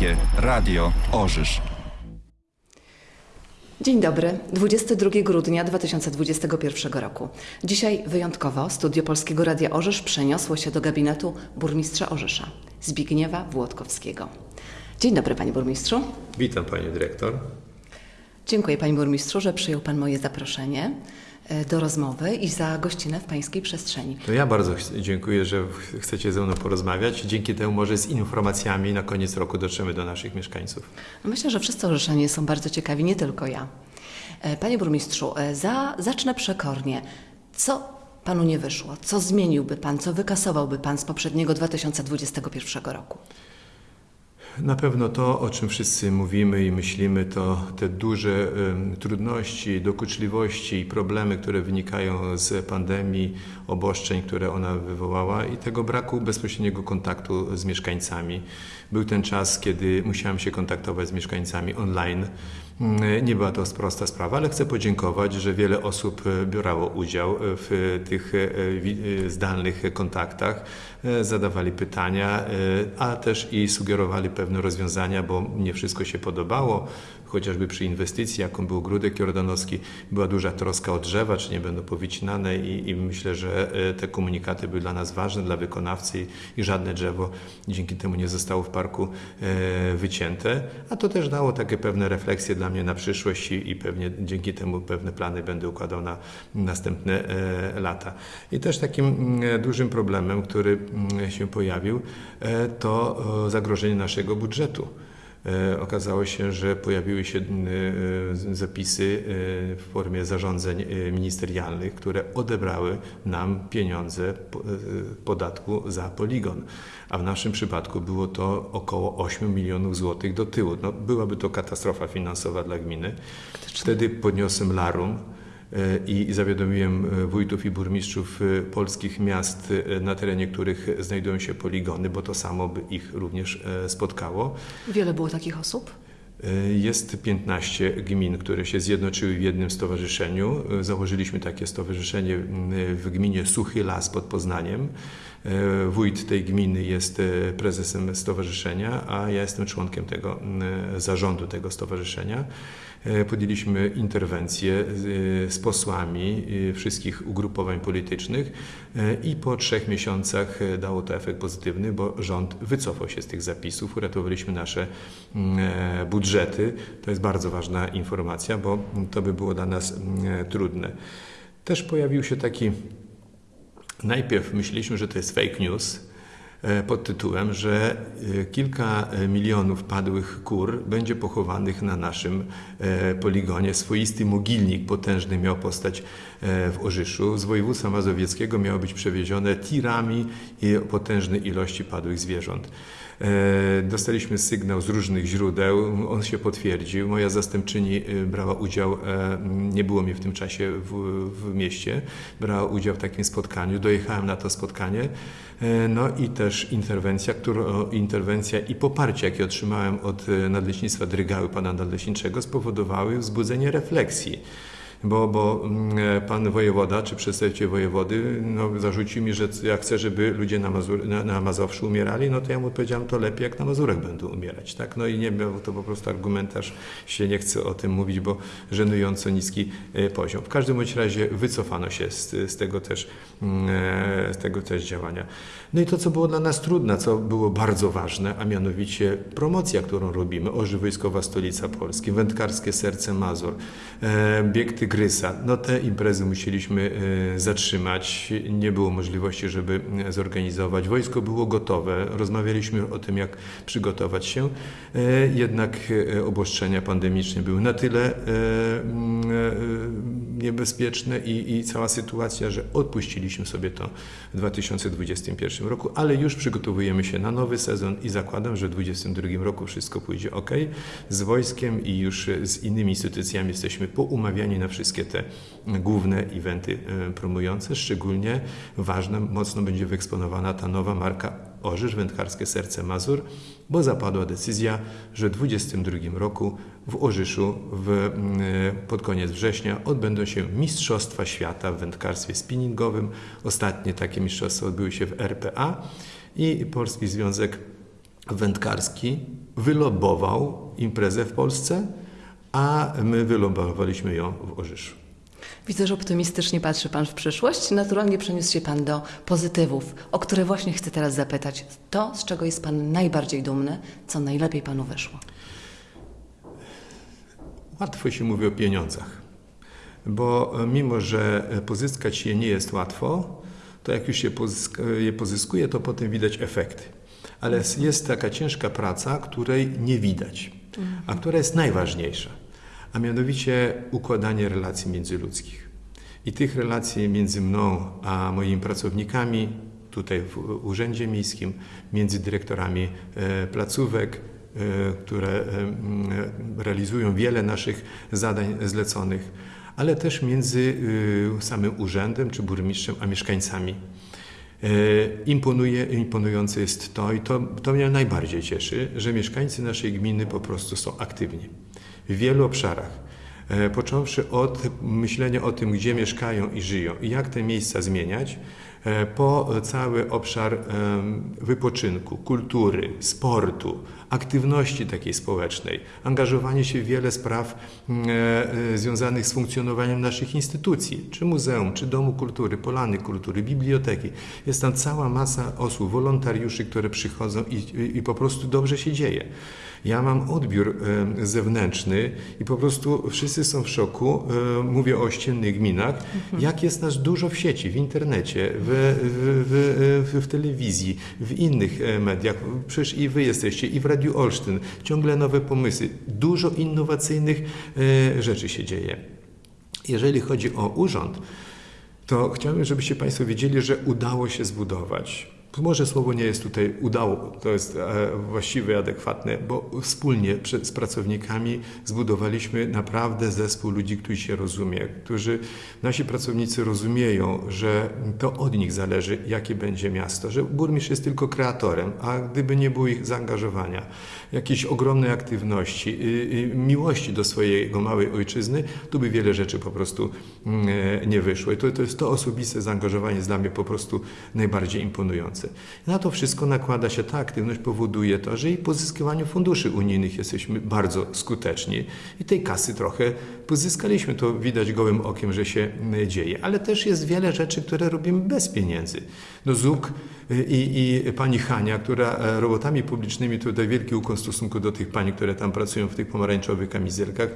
Polskie Radio Orzysz. Dzień dobry, 22 grudnia 2021 roku. Dzisiaj wyjątkowo studio Polskiego Radia Orzysz przeniosło się do gabinetu burmistrza Orzysza, Zbigniewa Włodkowskiego. Dzień dobry, panie burmistrzu. Witam panie dyrektor. Dziękuję panie burmistrzu, że przyjął pan moje zaproszenie do rozmowy i za gościnę w pańskiej przestrzeni. To ja bardzo dziękuję, że ch- chcecie ze mną porozmawiać. Dzięki temu może z informacjami na koniec roku dotrzemy do naszych mieszkańców. No myślę, że wszyscy Orzyszanie są bardzo ciekawi, nie tylko ja. E, Panie burmistrzu, e, za, zacznę przekornie. Co panu nie wyszło? Co zmieniłby pan, co wykasowałby pan z poprzedniego 2021 roku? Na pewno to, o czym wszyscy mówimy i myślimy, to te duże trudności, dokuczliwości i problemy, które wynikają z pandemii, obostrzeń, które ona wywołała i tego braku bezpośredniego kontaktu z mieszkańcami. Był ten czas, kiedy musiałem się kontaktować z mieszkańcami online. Mm, Nie była to prosta sprawa, ale chcę podziękować, że wiele osób e, brało udział w tych e, e, zdalnych kontaktach, e, zadawali pytania, e, a też i sugerowali pewne rozwiązania, bo nie wszystko się podobało. Chociażby przy inwestycji, jaką był Grudek Jordanowski, była duża troska o drzewa, czy nie będą powycinane i, i myślę, że e, te komunikaty były dla nas ważne, dla wykonawcy i, żadne drzewo dzięki temu nie zostało w parku e, wycięte. A to też dało takie pewne refleksje dla mnie na przyszłość i, i pewnie dzięki temu pewne plany będę układał na następne e, lata. I też takim mm, dużym problemem, który mm, się pojawił, to zagrożenie naszego budżetu. E, Okazało się, że pojawiły się e, zapisy e, w formie zarządzeń ministerialnych, które odebrały nam pieniądze po- podatku za poligon. A w naszym przypadku było to około 8 milionów złotych do tyłu. No, byłaby to katastrofa finansowa dla gminy. Wtedy podniosłem larum i zawiadomiłem e, wójtów i burmistrzów e, polskich miast, e, na terenie których znajdują się poligony, bo to samo by ich również spotkało. Wiele było takich osób? Jest 15 gmin, które się zjednoczyły w jednym stowarzyszeniu. Założyliśmy takie stowarzyszenie m, w gminie Suchy Las pod Poznaniem. Wójt tej gminy jest prezesem stowarzyszenia, a ja jestem członkiem tego m, zarządu tego stowarzyszenia. E, Podjęliśmy interwencję z, z posłami e, wszystkich ugrupowań politycznych e, i po trzech miesiącach e, dało to efekt pozytywny, bo rząd wycofał się z tych zapisów, uratowaliśmy nasze mm, e, budżety. To jest bardzo ważna informacja, bo to by było dla nas mm, e, trudne. Też pojawił się taki, najpierw myśleliśmy, że to jest fake news, e, pod tytułem, że e, kilka e, milionów padłych kur będzie pochowanych na naszym e, poligonie. Swoisty mogilnik potężny miał postać e, w Orzyszu. Z województwa mazowieckiego miało być przewiezione tirami potężnej ilości padłych zwierząt. E, Dostaliśmy sygnał z różnych źródeł, on się potwierdził. Moja zastępczyni e, brała udział, e, nie było mnie w tym czasie w, w mieście, brała udział w takim spotkaniu. Dojechałem na to spotkanie. No i też interwencja, interwencja i poparcie, jakie otrzymałem od nadleśnictwa Drygały, pana nadleśniczego, spowodowały wzbudzenie refleksji. Bo, bo mm, e, pan wojewoda, czy przedstawiciel wojewody, no, zarzucił mi, że ja chcę, żeby ludzie na, Mazur, na, na Mazowszu umierali, no to ja mu odpowiedziałem, to lepiej jak na Mazurach będą umierać, tak? No i nie był to po prostu argumentarz, się nie chcę o tym mówić, bo żenująco niski e, poziom. W każdym bądź razie wycofano się z, z tego też, z tego też działania. No i to, co było dla nas trudne, co było bardzo ważne, a mianowicie promocja, którą robimy, Oży Wojskowa Stolica Polski, Wędkarskie Serce Mazur, e, Bieg Tygrysa. No te imprezy musieliśmy e, zatrzymać, nie było możliwości, żeby e, zorganizować. Wojsko było gotowe, rozmawialiśmy o tym, jak przygotować się, e, jednak e, obostrzenia pandemiczne były na tyle e, e, niebezpieczne i, i cała sytuacja, że odpuściliśmy sobie to w 2021 roku, ale już przygotowujemy się na nowy sezon i zakładam, że w 2022 roku wszystko pójdzie ok. Z wojskiem i już z innymi instytucjami jesteśmy poumawiani na wszystkie te główne eventy e, promujące. Szczególnie ważna, mocno będzie wyeksponowana ta nowa marka Orzysz Wędkarskie Serce Mazur, bo zapadła decyzja, że w 2022 roku w Orzyszu w, mm, pod koniec września odbędą się Mistrzostwa Świata w wędkarstwie spinningowym. Ostatnie takie mistrzostwa odbyły się w RPA i Polski Związek wędkarski wylobował imprezę w Polsce, a my wylobowaliśmy ją w Orzyszu. Widzę, że optymistycznie patrzy Pan w przyszłość. Naturalnie przeniósł się Pan do pozytywów, o które właśnie chcę teraz zapytać. To, z czego jest Pan najbardziej dumny, co najlepiej Panu wyszło. Łatwo się mówi o pieniądzach, bo e, mimo, że e, pozyskać je nie jest łatwo, to jak już się pozyska, je pozyskuje, to potem widać efekty. Ale jest taka ciężka praca, której nie widać, a która jest najważniejsza, a mianowicie układanie relacji międzyludzkich. I tych relacji między mną a moimi pracownikami, tutaj w Urzędzie Miejskim, między dyrektorami e, placówek, e, które e, realizują wiele naszych zadań zleconych, ale też między samym urzędem czy burmistrzem a mieszkańcami. Imponuje, imponujące jest to i to, to mnie najbardziej cieszy, że mieszkańcy naszej gminy po prostu są aktywni w wielu obszarach. E, Począwszy od myślenia o tym, gdzie mieszkają i żyją i jak te miejsca zmieniać, e, po cały obszar wypoczynku, kultury, sportu, aktywności takiej społecznej, angażowanie się w wiele spraw mm, e, e, związanych z funkcjonowaniem naszych instytucji, czy muzeum, czy domu kultury, polany kultury, biblioteki. Jest tam cała masa osób, wolontariuszy, które przychodzą i, i, po prostu dobrze się dzieje. Ja mam odbiór e, zewnętrzny i po prostu wszyscy są w szoku. Mówię o ościennych gminach, jak jest nas dużo w sieci, w internecie, w, w, w, w telewizji, w innych mediach. Przecież i wy jesteście, i w Radiu Olsztyn. Ciągle nowe pomysły. Dużo innowacyjnych e, rzeczy się dzieje. Jeżeli chodzi o urząd, to chciałbym, żebyście Państwo wiedzieli, że udało się zbudować. Może słowo nie jest tutaj udało, to jest e, właściwe adekwatne, bo wspólnie z pracownikami zbudowaliśmy naprawdę zespół ludzi, którzy się rozumie, którzy nasi pracownicy rozumieją, że to od nich zależy, jakie będzie miasto, że burmistrz jest tylko kreatorem, a gdyby nie było ich zaangażowania, jakiejś ogromnej aktywności, miłości do swojego małej ojczyzny, to by wiele rzeczy po prostu mm, e, nie wyszło. I to, to jest to osobiste zaangażowanie jest dla mnie po prostu najbardziej imponujące. Na to wszystko nakłada się ta aktywność, powoduje to, że i w pozyskiwaniu funduszy unijnych jesteśmy bardzo skuteczni i tej kasy trochę pozyskaliśmy. To widać gołym okiem, że się mm, dzieje. Ale też jest wiele rzeczy, które robimy bez pieniędzy. No ZUK y, i, i pani Hania, która e, robotami publicznymi, tutaj wielki ukłon w stosunku do tych pań, które tam pracują w tych pomarańczowych kamizelkach.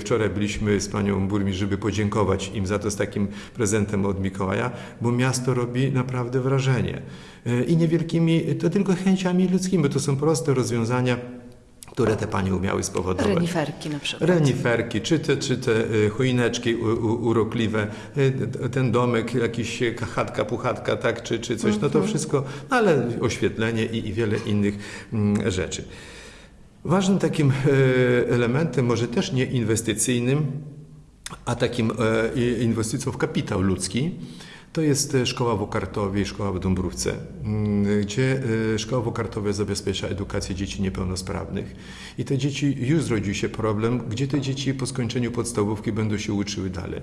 Wczoraj byliśmy z panią burmistrz, żeby podziękować im za to z takim prezentem od Mikołaja, bo miasto robi naprawdę wrażenie. Y, I niewielkimi, to tylko chęciami ludzkimi, to są proste rozwiązania, które te panie umiały spowodować. Reniferki na przykład. Reniferki, czy te, czy te y, u, urokliwe, y, ten domek, jakiś y, chatka, puchatka, tak, czy, czy coś, no to wszystko, no ale oświetlenie i, i wiele innych mm, rzeczy. Ważnym takim e, elementem, może też nie inwestycyjnym, a takim e, inwestycją w kapitał ludzki, to jest e, szkoła w Okartowie i szkoła w Dąbrówce, mm, gdzie e, szkoła w Okartowie zabezpiecza edukację dzieci niepełnosprawnych. I te dzieci, już zrodził się problem, gdzie te dzieci po skończeniu podstawówki będą się uczyły dalej.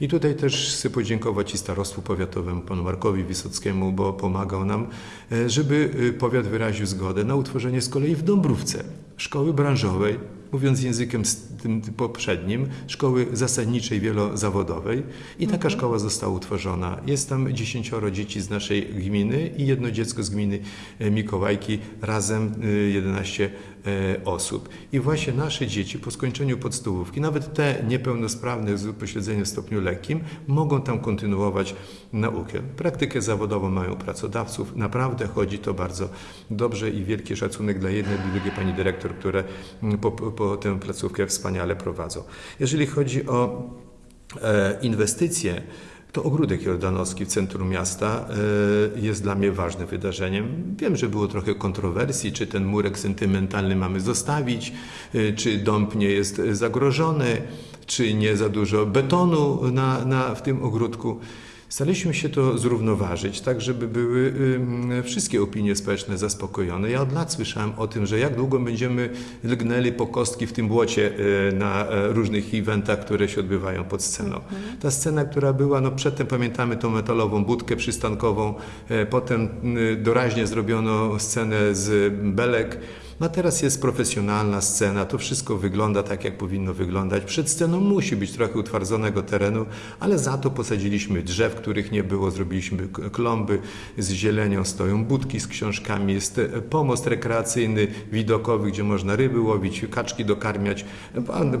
I tutaj też chcę podziękować i starostwu powiatowemu, panu Markowi Wysockiemu, bo pomagał nam, e, żeby powiat wyraził zgodę na utworzenie z kolei w Dąbrówce szkoły branżowej, mówiąc językiem z tym poprzednim, szkoły zasadniczej wielozawodowej i taka szkoła została utworzona. Jest tam dziesięcioro dzieci z naszej gminy i jedno dziecko z gminy e, Mikołajki, razem e, 11 e, osób. I właśnie nasze dzieci po skończeniu podstawówki, nawet te niepełnosprawne z upośledzeniem w stopniu lekkim, mogą tam kontynuować naukę. Praktykę zawodową mają pracodawców. Naprawdę chodzi to bardzo dobrze i wielki szacunek dla jednej i drugiej pani dyrektor, które mm, po, tę placówkę wspaniale prowadzą. Jeżeli chodzi o e, inwestycje, to ogródek jordanowski w centrum miasta e, jest dla mnie ważnym wydarzeniem. Wiem, że było trochę kontrowersji, czy ten murek sentymentalny mamy zostawić, e, czy dąb nie jest zagrożony, czy nie za dużo betonu na, na, w tym ogródku. Staraliśmy się to zrównoważyć, tak żeby były wszystkie opinie społeczne zaspokojone. Ja od lat słyszałem o tym, że jak długo będziemy lgnęli po kostki w tym błocie y, na e, różnych eventach, które się odbywają pod sceną. Ta scena, która była, no przedtem pamiętamy tą metalową budkę przystankową, e, potem y, doraźnie zrobiono scenę z belek. No a teraz jest profesjonalna scena, to wszystko wygląda tak, jak powinno wyglądać. Przed sceną musi być trochę utwardzonego terenu, ale za to posadziliśmy drzew, których nie było, zrobiliśmy klomby z zielenią, stoją budki z książkami, jest e, pomost rekreacyjny, widokowy, gdzie można ryby łowić, kaczki dokarmiać,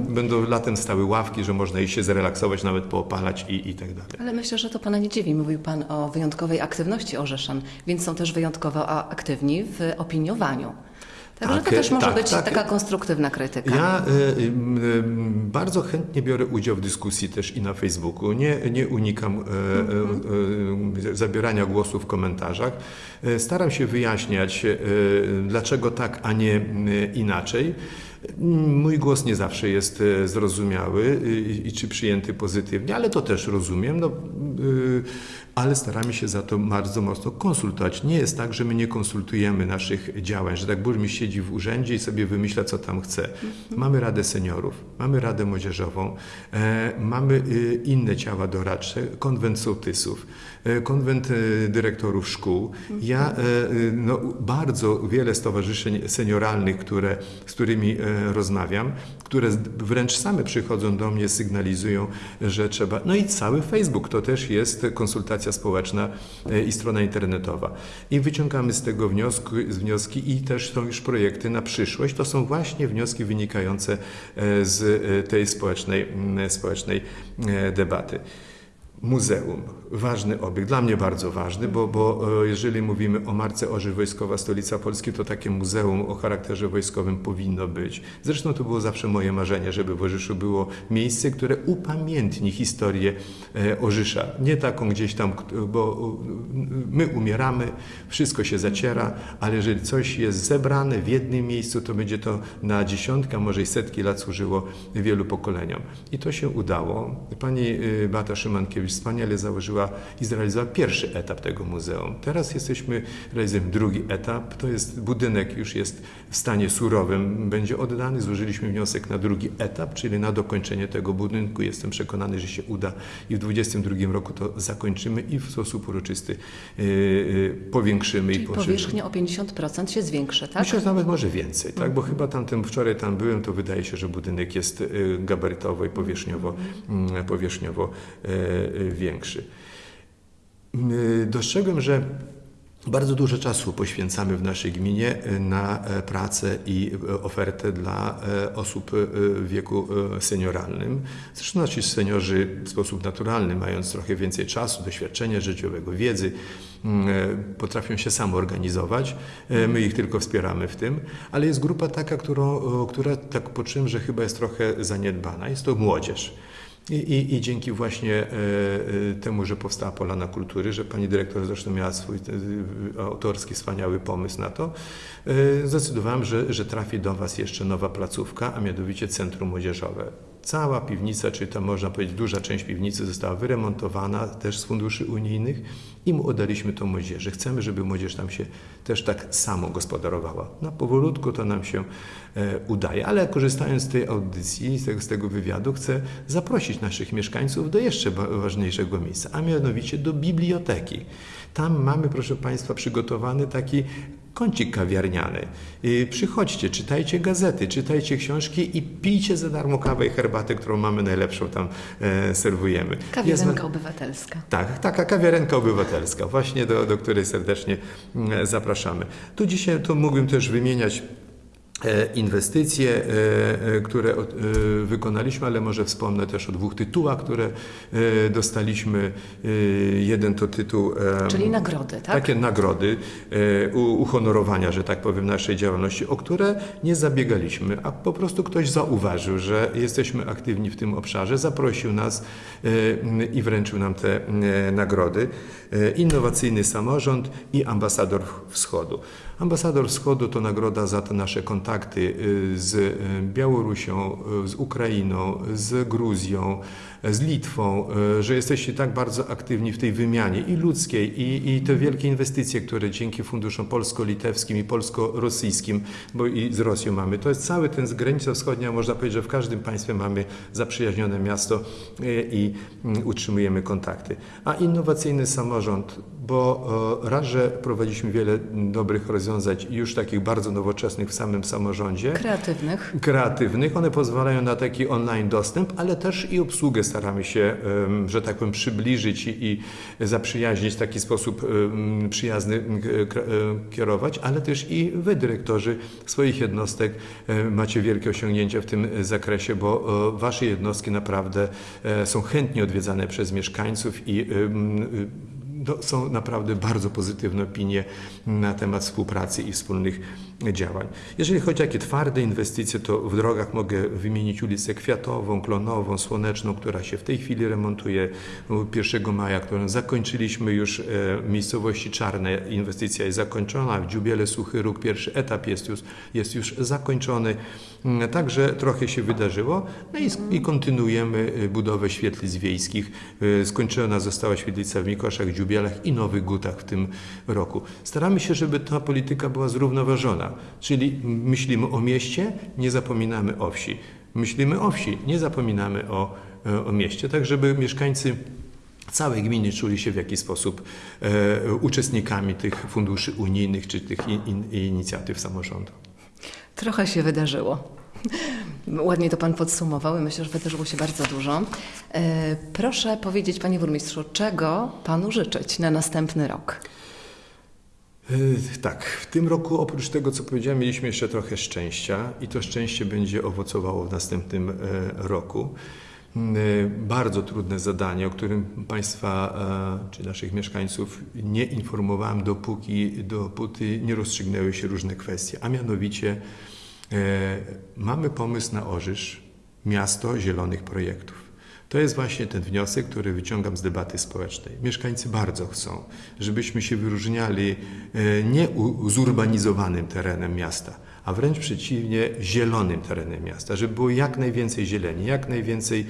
będą latem stały ławki, że można i się zrelaksować, nawet poopalać i, i tak dalej. Ale myślę, że to Pana nie dziwi. Mówił Pan o wyjątkowej aktywności Orzeszan, więc są też wyjątkowo aktywni w opiniowaniu. Także Tak, to też może tak, być tak. taka konstruktywna krytyka. Ja y, y, y, bardzo chętnie biorę udział w dyskusji też i na Facebooku. Nie, nie unikam y, y, y, zabierania głosu w komentarzach. Staram się wyjaśniać, dlaczego tak, a nie inaczej. Mój głos nie zawsze jest e, zrozumiały y, i czy przyjęty pozytywnie, ale to też rozumiem. No, y, ale staramy się za to bardzo mocno konsultować. Nie jest tak, że my nie konsultujemy naszych działań, że tak burmistrz siedzi w urzędzie i sobie wymyśla, co tam chce. Mamy Radę Seniorów, mamy Radę Młodzieżową, e, mamy y, inne ciała doradcze, konwent sołtysów, e, konwent e, dyrektorów szkół. Ja e, y, no, bardzo wiele stowarzyszeń senioralnych, które, z którymi e, rozmawiam, które wręcz same przychodzą do mnie, sygnalizują, że trzeba. No i cały Facebook to też jest konsultacja społeczna e, i strona internetowa. I wyciągamy z tego wniosku, z wnioski i też są już projekty na przyszłość. To są właśnie wnioski wynikające e, z e, tej społecznej, społecznej debaty. Muzeum, ważny obiekt, dla mnie bardzo ważny, bo, bo e, jeżeli mówimy o marce Orzesz Wojskowa Stolica Polski, to takie muzeum o charakterze wojskowym powinno być. Zresztą to było zawsze moje marzenie, żeby w Orzyszu było miejsce, które upamiętni historię e, Orzysza. Nie taką gdzieś tam, bo e, my umieramy, wszystko się zaciera, ale jeżeli coś jest zebrane w jednym miejscu, to będzie to na dziesiątki, a może i setki lat służyło wielu pokoleniom. I to się udało. Pani Beata Szymankiewicz wspaniale założyła i zrealizowała pierwszy etap tego muzeum. Teraz jesteśmy, realizujemy drugi etap. To jest budynek już jest w stanie surowym, będzie oddany. Złożyliśmy wniosek na drugi etap, czyli na dokończenie tego budynku. Jestem przekonany, że się uda i w 2022 roku to zakończymy i w sposób uroczysty y, y, powiększymy Czyli i poszerzymy. powierzchnia o 50% się zwiększy, tak? Myślę, że nawet może więcej, tak? bo chyba tamtym, wczoraj tam byłem, to wydaje się, że budynek jest y, gabarytowo i powierzchniowo, mm, powierzchniowo e, większy. Y, Dostrzegłem, że bardzo dużo czasu poświęcamy w naszej gminie y, na e, pracę i e, ofertę dla e, osób e, w wieku senioralnym. Zresztą nasi seniorzy w sposób naturalny, mając trochę więcej czasu, doświadczenia życiowego, wiedzy, mm, potrafią się samoorganizować. My ich tylko wspieramy w tym, ale jest grupa taka, którą, która tak poczułem, że chyba jest trochę zaniedbana. Jest to młodzież. I, i, I dzięki właśnie e, e, temu, że powstała Polana Kultury, że pani dyrektor zresztą miała swój e, autorski, wspaniały pomysł na to, zdecydowałem, że, że trafi do Was jeszcze nowa placówka, a mianowicie Centrum Młodzieżowe. Cała piwnica, czy tam można powiedzieć duża część piwnicy została wyremontowana też z funduszy unijnych i mu oddaliśmy to młodzieży. Chcemy, żeby młodzież tam się też tak samo gospodarowała. No powolutku to nam się e, udaje, ale korzystając z tej audycji, z tego, z tego wywiadu, chcę zaprosić naszych mieszkańców do jeszcze ważniejszego miejsca, a mianowicie do biblioteki. Tam mamy, proszę Państwa, przygotowany taki kącik kawiarniany. Y, Przychodźcie, czytajcie gazety, czytajcie książki i pijcie za darmo kawę i herbatę, którą mamy najlepszą tam e, serwujemy. Kawiarenka obywatelska. tak, taka kawiarenka obywatelska, właśnie do, do której serdecznie mm, zapraszamy. Tu dzisiaj tu mógłbym też wymieniać inwestycje, e, e, które e, wykonaliśmy, ale może wspomnę też o dwóch tytułach, które e, dostaliśmy. E, Jeden to tytuł e, Czyli nagrody, tak? takie nagrody, e, uhonorowania, że tak powiem, naszej działalności, o które nie zabiegaliśmy, a po prostu ktoś zauważył, że jesteśmy aktywni w tym obszarze, zaprosił nas e, i wręczył nam te e, nagrody. E, Innowacyjny samorząd i ambasador wschodu. Ambasador Wschodu to nagroda za te nasze kontakty y, z y, Białorusią, y, z Ukrainą, z Gruzją, z Litwą, y, że jesteście tak bardzo aktywni w tej wymianie i ludzkiej, i, i te wielkie inwestycje, które dzięki funduszom polsko-litewskim i polsko-rosyjskim, bo i z Rosją mamy. To jest cały ten z granica wschodnia, można powiedzieć, że w każdym państwie mamy zaprzyjaźnione miasto y, i y, utrzymujemy kontakty. A innowacyjny samorząd, bo e, raz, że prowadziliśmy wiele dobrych rozwiązań już takich bardzo nowoczesnych w samym samorządzie, Kreatywnych. kreatywnych. One pozwalają na taki online dostęp, ale też i obsługę staramy się, że tak powiem, przybliżyć i, zaprzyjaźnić w taki sposób przyjazny k- e, kierować, ale też i wy, dyrektorzy swoich jednostek, e, macie wielkie osiągnięcia w tym zakresie, bo e, wasze jednostki naprawdę e, są chętnie odwiedzane przez mieszkańców i no, są naprawdę bardzo pozytywne opinie na temat współpracy i wspólnych działań. Jeżeli chodzi o takie twarde inwestycje, to w drogach mogę wymienić ulicę Kwiatową, Klonową, Słoneczną, która się w tej chwili remontuje. 1 maja, którą zakończyliśmy już e, w miejscowości Czarne. Inwestycja jest zakończona. W Dziubiele Suchy Róg pierwszy etap jest już, jest już zakończony. Mm, Także trochę się wydarzyło. No i, i kontynuujemy e, budowę świetlic wiejskich. E, Skończona została świetlica w Mikoszach, Dziubielach i Nowych Gutach w tym roku. Staramy się, żeby ta polityka była zrównoważona, czyli myślimy o mieście, nie zapominamy o wsi. Myślimy o wsi, nie zapominamy o, e, o mieście, tak żeby mieszkańcy całej gminy czuli się w jakiś sposób e, uczestnikami tych funduszy unijnych czy tych in, in, inicjatyw samorządu. Trochę się wydarzyło. Ładnie to Pan podsumował i myślę, że wydarzyło się bardzo dużo. E, Proszę powiedzieć, Panie Burmistrzu, czego Panu życzyć na następny rok? E, Tak, w tym roku oprócz tego, co powiedziałem, mieliśmy jeszcze trochę szczęścia i to szczęście będzie owocowało w następnym e, roku. Mm, Bardzo trudne zadanie, o którym Państwa czy naszych mieszkańców nie informowałem, dopóki, dopóty nie rozstrzygnęły się różne kwestie, a mianowicie mamy pomysł na Orzysz, miasto zielonych projektów. To jest właśnie ten wniosek, który wyciągam z debaty społecznej. Mieszkańcy bardzo chcą, żebyśmy się wyróżniali e, nie u- zurbanizowanym terenem miasta, a wręcz przeciwnie, zielonym terenem miasta, żeby było jak najwięcej zieleni, jak najwięcej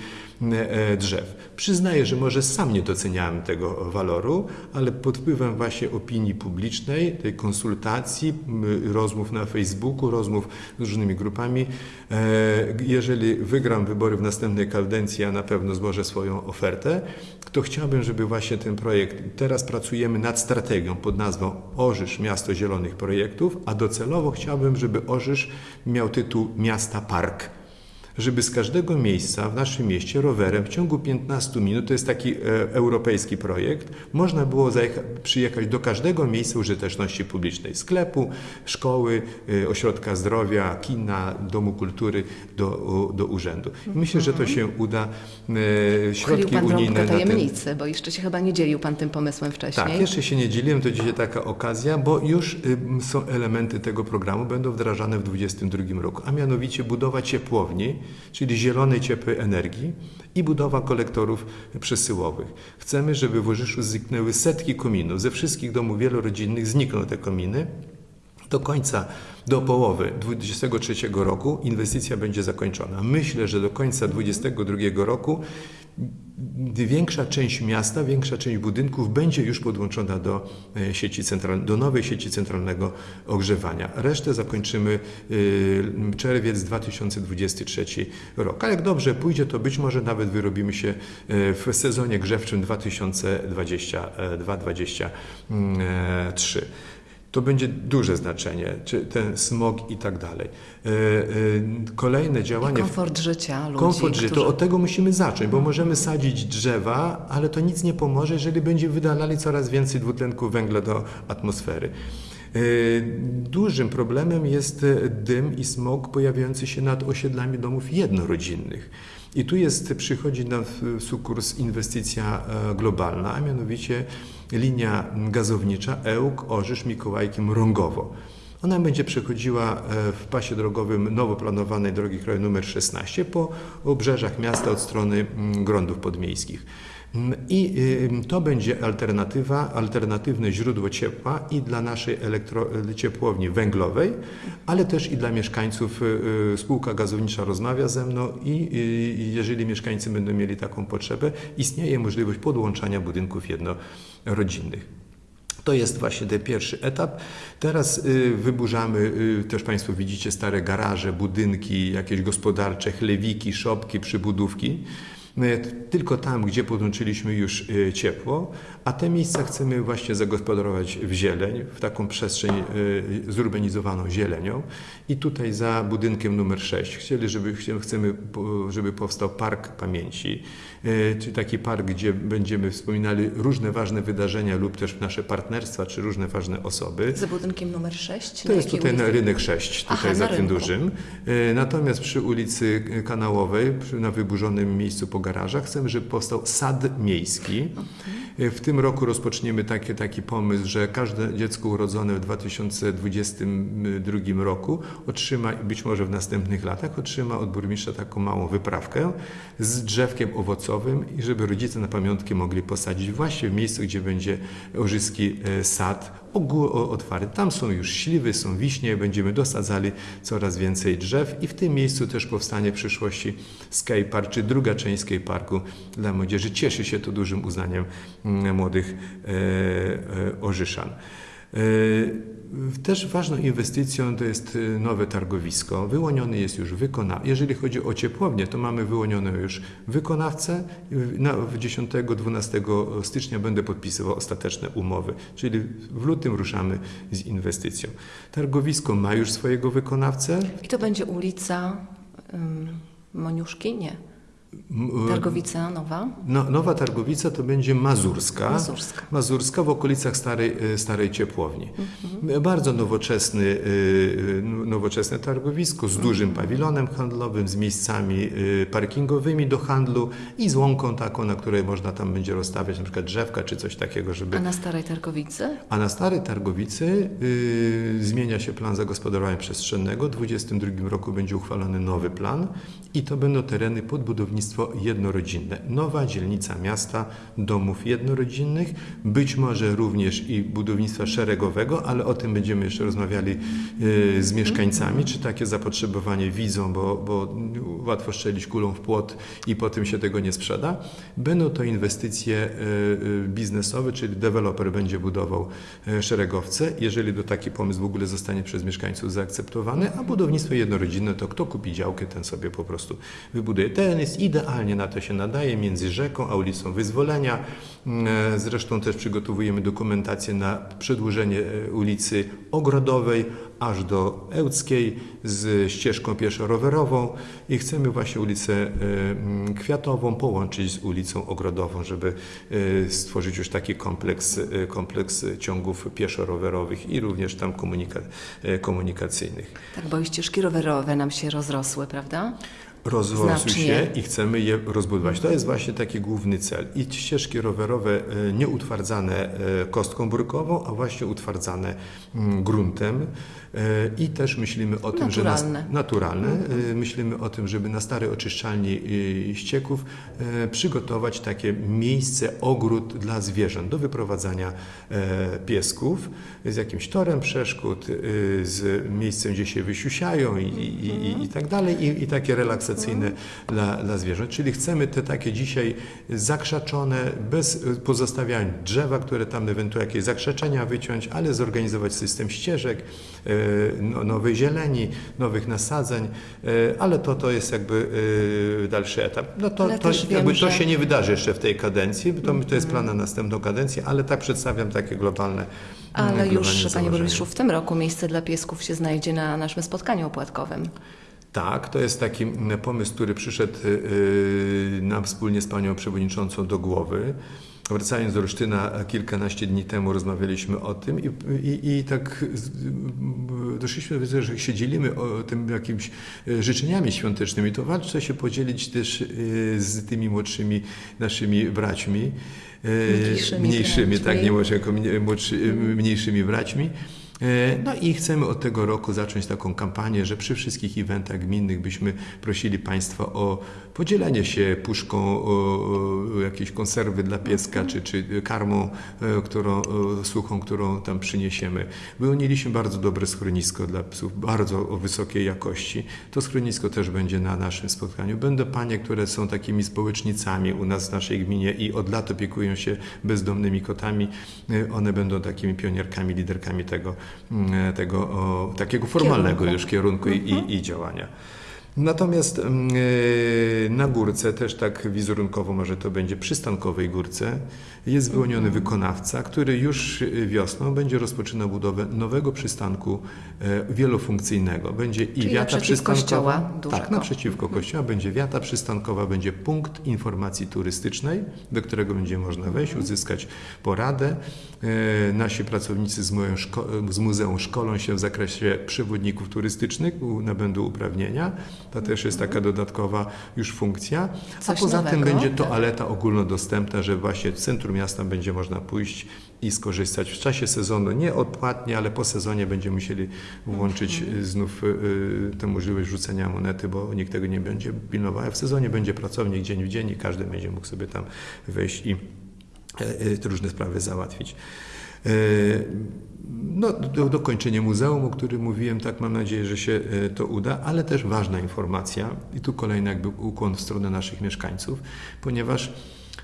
e, drzew. Przyznaję, że może sam nie doceniałem tego waloru, ale pod wpływem właśnie opinii publicznej, tej konsultacji, rozmów na Facebooku, rozmów z różnymi grupami, e, jeżeli wygram wybory w następnej kadencji, a na pewno złożę swoją ofertę, to chciałbym, żeby właśnie ten projekt, teraz pracujemy nad strategią pod nazwą Orzysz Miasto Zielonych Projektów, a docelowo chciałbym, żeby Orzysz miał tytuł Miasta Park żeby z każdego miejsca w naszym mieście rowerem w ciągu 15 minut, to jest taki e, europejski projekt, można było przyjechać do każdego miejsca użyteczności publicznej, sklepu, szkoły, e, ośrodka zdrowia, kina, domu kultury, do, u- do urzędu. I Myślę, że to się uda. E, Uchylił Środki Pan unijne na ten, tajemnicy, bo jeszcze się chyba nie dzielił Pan tym pomysłem wcześniej. tak, jeszcze się nie dzieliłem, to dzisiaj taka okazja, bo już ym, są elementy tego programu, będą wdrażane w 2022 roku, a mianowicie budowa ciepłowni, czyli zielonej ciepłej energii i budowa kolektorów przesyłowych. Chcemy, żeby w Orzyszu zniknęły setki kominów. Ze wszystkich domów wielorodzinnych znikną te kominy. Do końca, do połowy 2023 roku inwestycja będzie zakończona. Myślę, że do końca 2022 roku większa część miasta, większa część budynków będzie już podłączona do e, sieci centralnej, do nowej sieci centralnego ogrzewania. Resztę zakończymy y, czerwiec 2023 rok. Ale jak dobrze pójdzie, to być może nawet wyrobimy się e, w sezonie grzewczym 2022-2023. To będzie duże znaczenie, czy ten smog i tak dalej. E, e, Kolejne I działanie. w- komfort życia ludzi, Komfort życia, którzy... to od tego musimy zacząć, bo możemy sadzić drzewa, ale to nic nie pomoże, jeżeli będziemy wydalali coraz więcej dwutlenku węgla do atmosfery. E, Dużym problemem jest dym i smog pojawiający się nad osiedlami domów jednorodzinnych. I tu jest, przychodzi na sukurs inwestycja e, globalna, a mianowicie linia gazownicza Ełk, Orzysz, Mikołajki, Mrągowo. Ona będzie przechodziła e, w pasie drogowym nowo planowanej drogi krajowej nr 16 po obrzeżach miasta od strony grądów podmiejskich. I y, to będzie alternatywa, alternatywne źródło ciepła i dla naszej elektro, ciepłowni węglowej, ale też i dla mieszkańców. y, y, Spółka gazownicza rozmawia ze mną i y, jeżeli mieszkańcy będą mieli taką potrzebę, istnieje możliwość podłączania budynków jednorodzinnych. To jest właśnie ten pierwszy etap. Teraz y, wyburzamy, y, też Państwo widzicie stare garaże, budynki, jakieś gospodarcze, chlewiki, szopki, przybudówki. Tylko tam, gdzie podłączyliśmy już y, ciepło, a te miejsca chcemy właśnie zagospodarować w zieleń, w taką przestrzeń y, zurbanizowaną zielenią. I tutaj za budynkiem numer 6 chcieli, żeby, chcemy, żeby powstał park pamięci, y, czyli taki park, gdzie będziemy wspominali różne ważne wydarzenia lub też nasze partnerstwa, czy różne ważne osoby. Za budynkiem numer 6? To jest tutaj na rynek 6, tutaj Aha, za tym rynku. dużym. Natomiast przy ulicy Kanałowej, na wyburzonym miejscu po garażach, chcemy, żeby powstał sad miejski. W tym roku rozpoczniemy taki, taki pomysł, że każde dziecko urodzone w 2022 roku otrzyma, być może w następnych latach, otrzyma od burmistrza taką małą wyprawkę z drzewkiem owocowym i żeby rodzice na pamiątkę mogli posadzić właśnie w miejscu, gdzie będzie Orzyski e, sad otwarty. Tam są już śliwy, są wiśnie, będziemy dosadzali coraz więcej drzew i w tym miejscu też powstanie w przyszłości skatepark, czy druga część skateparku dla młodzieży. Cieszy się to dużym uznaniem mm, młodych e, e, Orzyszan. E, Też ważną inwestycją to jest e, nowe targowisko. Wyłoniony jest już wykonawca. Jeżeli chodzi o ciepłownię, to mamy wyłonioną już wykonawcę. Na, w 10-12 stycznia będę podpisywał ostateczne umowy, czyli w lutym ruszamy z inwestycją. Targowisko ma już swojego wykonawcę. I to będzie ulica ym, Moniuszki? Nie. Targowica Nowa? No, nowa Targowica to będzie Mazurska. Mazurska. Mazurska w okolicach starej, e, starej ciepłowni. Bardzo nowoczesny, e, e, nowoczesne targowisko z dużym pawilonem handlowym, z miejscami parkingowymi do handlu i z łąką taką, na której można tam będzie rozstawiać na przykład drzewka czy coś takiego, żeby A na Starej Targowicy? a na Starej Targowicy y, zmienia się plan zagospodarowania przestrzennego. W 2022 roku będzie uchwalony nowy plan i to będą tereny pod budownictwo jednorodzinne. Nowa dzielnica miasta domów jednorodzinnych, być może również i budownictwa szeregowego, ale o tym będziemy jeszcze rozmawiali y, z mieszkańcami, czy takie zapotrzebowanie widzą, bo, bo łatwo strzelić kulą w płot i potem się tego nie sprzeda. Będą to inwestycje y, y, biznesowe, czyli deweloper będzie budował szeregowce, jeżeli to taki pomysł w ogóle zostanie przez mieszkańców zaakceptowany, a budownictwo jednorodzinne to kto kupi działkę, ten sobie po prostu wybuduje. Teren jest idealnie na to się nadaje, między rzeką a ulicą Wyzwolenia. Mm, e, Zresztą też przygotowujemy dokumentację na przedłużenie e, ulicy Ogrodowej aż do Ełckiej z ścieżką pieszo-rowerową i chcemy właśnie ulicę e, mm, Kwiatową połączyć z ulicą Ogrodową, żeby stworzyć już taki kompleks, kompleks ciągów pieszo-rowerowych i również tam komunika, komunikacyjnych. Tak, bo i ścieżki rowerowe nam się rozrosły, prawda? Rozrosły Znacznie. się i chcemy je rozbudować. To jest właśnie taki główny cel. I ścieżki rowerowe e, nie utwardzane e, kostką brukową, a właśnie utwardzane mm, gruntem. E, I też myślimy o tym, że Naturalne. na, naturalne. E, Myślimy o tym, żeby na starej oczyszczalni ścieków przygotować takie miejsce, ogród dla zwierząt do wyprowadzania piesków z jakimś torem przeszkód, z miejscem, gdzie się wysiusiają i, i, i, i tak dalej, i, i takie relaksacyjne dla, dla zwierząt. Czyli chcemy te takie dzisiaj zakrzaczone, bez e, pozostawiania drzewa, które tam ewentualnie jakieś zakrzeczenia wyciąć, ale zorganizować system ścieżek, e, no, nowej zieleni, nowych nasadzeń, e, ale to, to jest jakby dalszy etap. No to, Ale to, też wiem, jakby to że- się nie wydarzy jeszcze w tej kadencji, to, to jest plan na następną kadencję, ale tak przedstawiam takie globalne Ale globalne już, panie założenia. burmistrzu, w tym roku miejsce dla piesków się znajdzie na naszym spotkaniu opłatkowym. Tak, to jest taki pomysł, który przyszedł y, nam wspólnie z panią przewodniczącą do głowy. Wracając do Olsztyna, kilkanaście dni temu rozmawialiśmy o tym i, i, i tak z- doszliśmy do wniosku, że się dzielimy o tym jakimiś życzeniami świątecznymi, to warto się podzielić też z tymi młodszymi naszymi braćmi. Mniejszymi mniejszymi tak, nie młodszy, mniejszymi braćmi. E, No i chcemy od tego roku zacząć taką kampanię, że przy wszystkich eventach gminnych byśmy prosili Państwa o podzielenie się puszką o, o jakieś konserwy dla pieska, czy, czy karmą e, którą, e, suchą, którą tam przyniesiemy. Wyłoniliśmy bardzo dobre schronisko dla psów, bardzo wysokiej jakości. To schronisko też będzie na naszym spotkaniu. Będą panie, które są takimi społecznicami u nas w naszej gminie i od lat opiekują się bezdomnymi kotami. E, One będą takimi pionierkami, liderkami tego, mm, tego o, takiego formalnego już kierunku i, i, i działania. Natomiast mm, e, na górce, też tak wizerunkowo może to będzie przystankowej górce, jest wyłoniony wykonawca, który już e, wiosną będzie rozpoczynał budowę nowego przystanku e, wielofunkcyjnego. Będzie i Czyli wiata przystankowa. kościoła. Tak, naprzeciwko kościoła będzie wiata przystankowa, będzie punkt informacji turystycznej, do którego będzie można wejść, uzyskać poradę. E, Nasi pracownicy z, szko- z muzeum szkolą się w zakresie przewodników turystycznych, nabędą uprawnienia. To też jest taka dodatkowa już funkcja. A Coś poza tym nowego. będzie toaleta ogólnodostępna, że właśnie w centrum miasta będzie można pójść i skorzystać w czasie sezonu, nie odpłatnie, ale po sezonie będziemy musieli włączyć y, znów y, y, tę możliwość rzucenia monety, bo nikt tego nie będzie pilnował. W sezonie będzie pracownik dzień w dzień i każdy będzie mógł sobie tam wejść i różne sprawy załatwić. No, do, dokończenie muzeum, o którym mówiłem, tak mam nadzieję, że się to uda, ale też ważna informacja i tu kolejny jakby ukłon w stronę naszych mieszkańców, ponieważ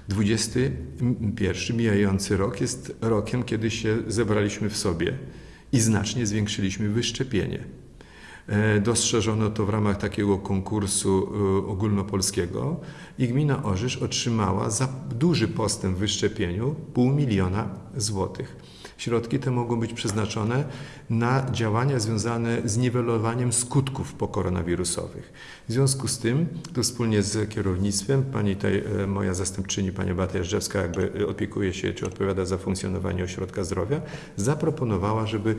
21 mijający rok jest rokiem, kiedy się zebraliśmy w sobie i znacznie zwiększyliśmy wyszczepienie. E, Dostrzeżono to w ramach takiego konkursu e, ogólnopolskiego i gmina Orzysz otrzymała za duży postęp w wyszczepieniu pół miliona złotych. Środki te mogą być przeznaczone na działania związane z niwelowaniem skutków pokoronawirusowych. W związku z tym, tu wspólnie z kierownictwem, pani tutaj, e, moja zastępczyni, pani Beata Jeżdżewska, jakby e, opiekuje się, czy odpowiada za funkcjonowanie ośrodka zdrowia, zaproponowała, żeby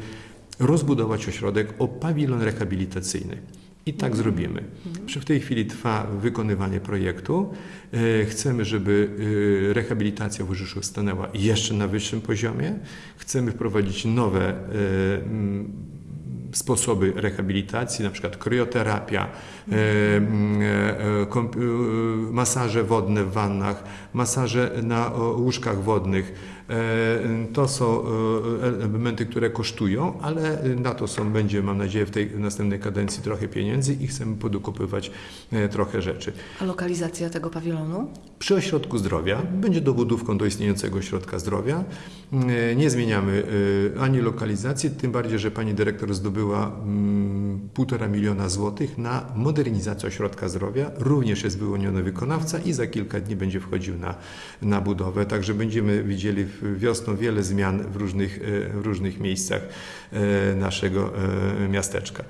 rozbudować ośrodek o pawilon rehabilitacyjny. I tak zrobimy. Przy- W tej chwili trwa wykonywanie projektu. E, Chcemy, żeby e, rehabilitacja w Urzyszu stanęła jeszcze na wyższym poziomie. Chcemy wprowadzić nowe e, sposoby rehabilitacji, na przykład krioterapia, masaże wodne w wannach, masaże na łóżkach wodnych. E, To są e, elementy, które kosztują, ale na to są, będzie, mam nadzieję, w tej następnej kadencji trochę pieniędzy i chcemy podokupywać e, trochę rzeczy. A lokalizacja tego pawilonu? Przy ośrodku zdrowia będzie dobudówką do istniejącego ośrodka zdrowia. Nie zmieniamy ani lokalizacji, tym bardziej, że pani dyrektor zdobyła mm, półtora miliona złotych na modernizację ośrodka zdrowia. Również jest wyłoniony wykonawca i za kilka dni będzie wchodził na, na budowę. Także będziemy widzieli wiosną wiele zmian w różnych, e, w różnych miejscach e, naszego e, miasteczka.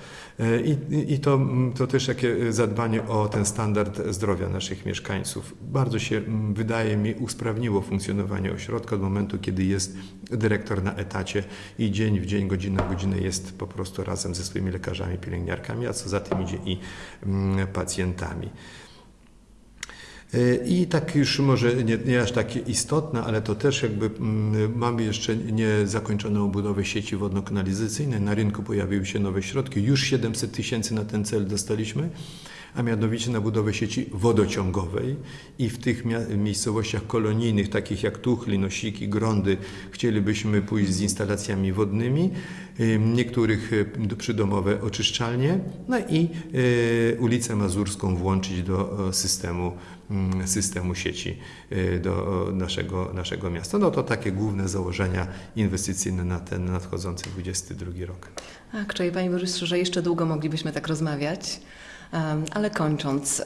I, i to, to też takie zadbanie o ten standard zdrowia naszych mieszkańców. Bardzo się, wydaje mi, usprawniło funkcjonowanie ośrodka od momentu, kiedy jest dyrektor na etacie i dzień w dzień, godzinę w godzinę jest po prostu razem ze swoimi lekarzami, pielęgniarkami, a co za tym idzie i pacjentami. E, I tak już może nie, nie aż takie istotne, ale to też jakby mm, mamy jeszcze niezakończoną budowę sieci wodno-kanalizacyjnej. Na rynku pojawiły się nowe środki. Już 700 tysięcy na ten cel dostaliśmy, a mianowicie na budowę sieci wodociągowej. I w tych miejscowościach kolonijnych, takich jak Tuchli, Nosiki, Grądy, chcielibyśmy pójść z instalacjami wodnymi. Niektórych y, przydomowe oczyszczalnie, no i y, ulicę Mazurską włączyć do systemu mm, systemu sieci y, do naszego, naszego miasta. No to takie główne założenia inwestycyjne na ten nadchodzący 22 rok. Tak, czyli Panie Burmistrzu, że jeszcze długo moglibyśmy tak rozmawiać. Ale kończąc, e,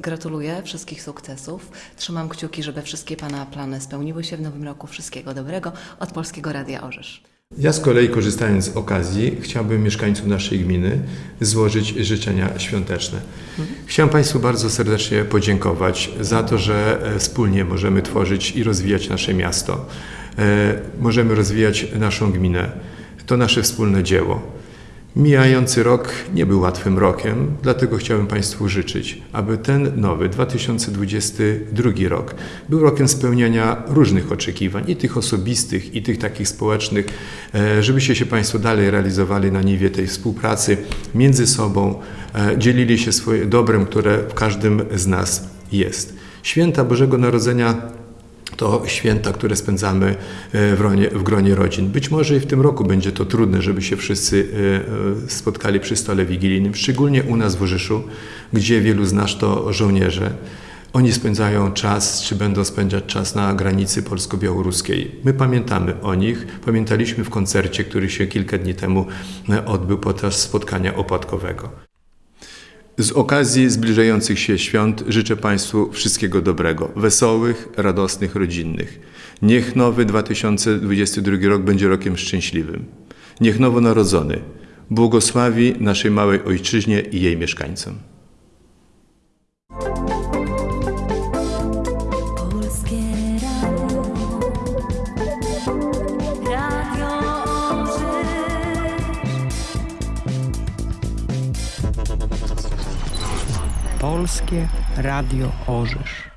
gratuluję wszystkich sukcesów. Trzymam kciuki, żeby wszystkie Pana plany spełniły się w nowym roku. Wszystkiego dobrego od Polskiego Radia Orzysz. Ja z kolei korzystając z okazji chciałbym mieszkańcom naszej gminy złożyć życzenia świąteczne. Chciałem Państwu bardzo serdecznie podziękować za to, że e, wspólnie możemy tworzyć i rozwijać nasze miasto. E, Możemy rozwijać naszą gminę. To nasze wspólne dzieło. Mijający rok nie był łatwym rokiem, dlatego chciałem Państwu życzyć, aby ten nowy 2022 rok był rokiem spełniania różnych oczekiwań, i tych osobistych, i tych takich społecznych, e, żebyście się Państwo dalej realizowali na niwie tej współpracy między sobą, e, dzielili się swoim dobrem, które w każdym z nas jest. Święta Bożego Narodzenia to święta, które spędzamy e, w gronie, w gronie rodzin. Być może i w tym roku będzie to trudne, żeby się wszyscy e, e, spotkali przy stole wigilijnym, szczególnie u nas w Urzyszu, gdzie wielu z nas to żołnierze. Oni spędzają czas, czy będą spędzać czas na granicy polsko-białoruskiej. My pamiętamy o nich. Pamiętaliśmy w koncercie, który się kilka dni temu odbył podczas spotkania opłatkowego. Z okazji zbliżających się świąt życzę Państwu wszystkiego dobrego, wesołych, radosnych, rodzinnych. Niech nowy 2022 rok będzie rokiem szczęśliwym. Niech nowonarodzony błogosławi naszej małej ojczyźnie i jej mieszkańcom. Polskie Radio Orzysz.